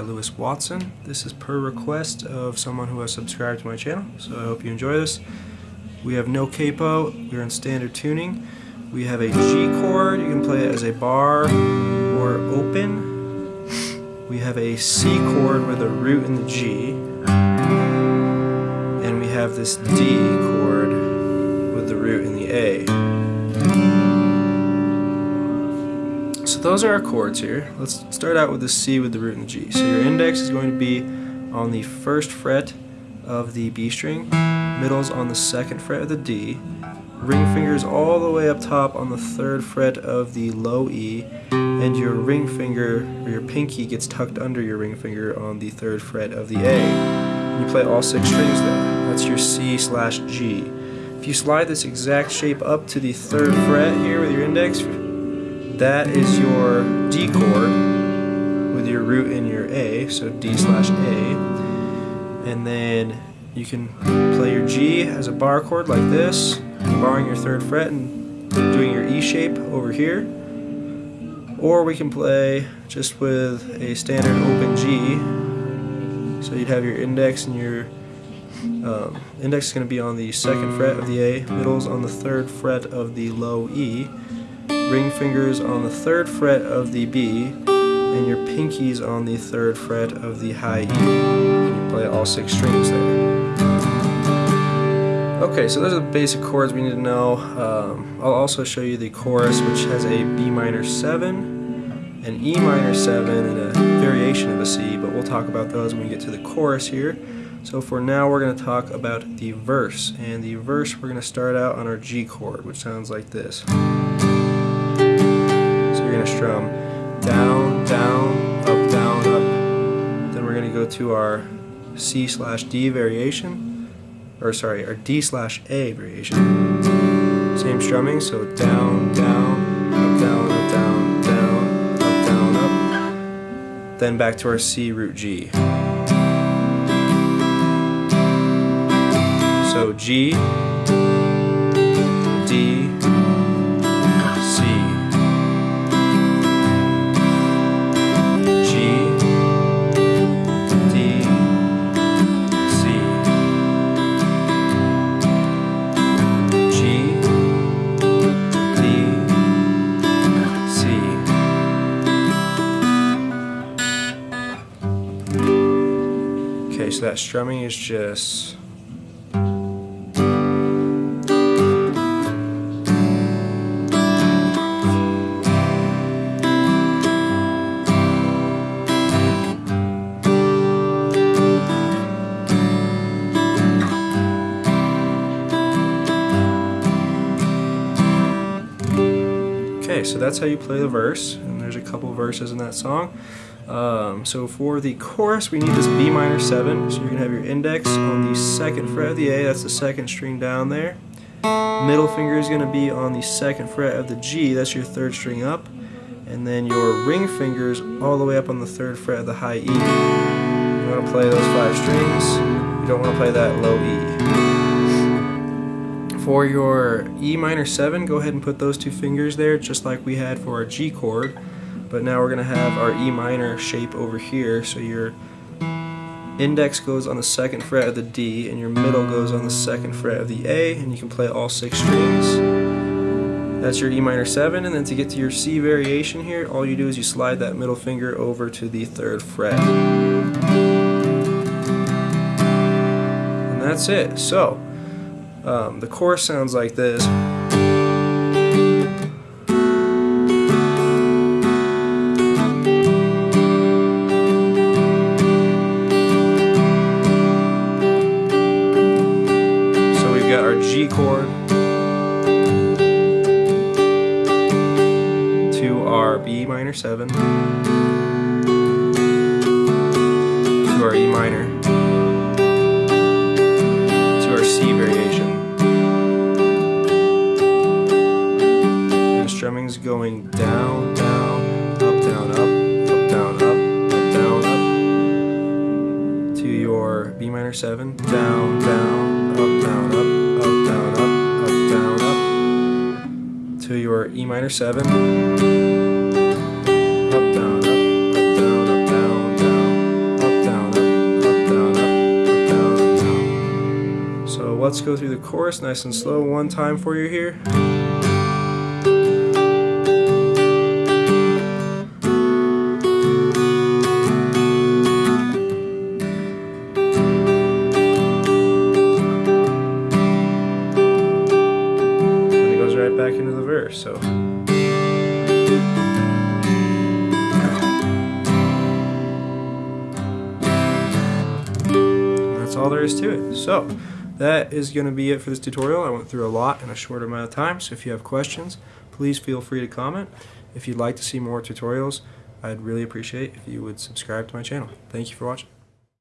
Lewis Watson. This is per request of someone who has subscribed to my channel, so I hope you enjoy this. We have no capo, we're in standard tuning. We have a G chord, you can play it as a bar or open. We have a C chord with a root in the G. And we have this D chord with the root in the A. So those are our chords here. Let's start out with the C with the root and the G. So your index is going to be on the first fret of the B string, middle's on the second fret of the D, ring fingers all the way up top on the third fret of the low E, and your ring finger, or your pinky, gets tucked under your ring finger on the third fret of the A. And you play all six strings there. That's your C slash G. If you slide this exact shape up to the third fret here with your index, that is your D chord with your root in your A, so D slash A. And then you can play your G as a bar chord like this, barring your third fret and doing your E shape over here. Or we can play just with a standard open G. So you'd have your index and your um, index is going to be on the second fret of the A, middle's on the third fret of the low E, ring fingers on the third fret of the B, and your pinkies on the third fret of the high E. And You play all six strings there. Okay, so those are the basic chords we need to know. Um, I'll also show you the chorus, which has a B minor 7, an E minor 7, and a variation of a C, but we'll talk about those when we get to the chorus here. So for now we're going to talk about the verse, and the verse we're going to start out on our G chord, which sounds like this going to strum down, down, up, down, up. Then we're going to go to our C slash D variation, or sorry, our D slash A variation. Same strumming, so down, down, up, down, up, down, down, up, down, up. Then back to our C root G. So G, so that strumming is just Okay, so that's how you play the verse, and there's a couple verses in that song. Um, so for the chorus, we need this B minor 7. So you're going to have your index on the second fret of the A, that's the second string down there. Middle finger is going to be on the second fret of the G, that's your third string up. And then your ring fingers all the way up on the third fret of the high E. You want to play those five strings, you don't want to play that low E. For your E minor 7, go ahead and put those two fingers there, just like we had for our G chord. But now we're going to have our E minor shape over here, so your index goes on the second fret of the D, and your middle goes on the second fret of the A, and you can play all six strings. That's your E minor 7, and then to get to your C variation here, all you do is you slide that middle finger over to the third fret. And that's it. So, um, the chorus sounds like this. Our B minor 7 to our E minor. To our C variation. And the strumming's going down, down, up, down, up, up, down, up, up, down, up. To your B minor 7, down, down, up, down, up to your E minor 7. Up, down, up, up, down, up, down, down, let's go through the chorus nice and slow one time for you here. And it goes right back into the verse. So. That's all there is to it. So that is going to be it for this tutorial. I went through a lot in a short amount of time, so if you have questions, please feel free to comment. If you'd like to see more tutorials, I'd really appreciate if you would subscribe to my channel. Thank you for watching.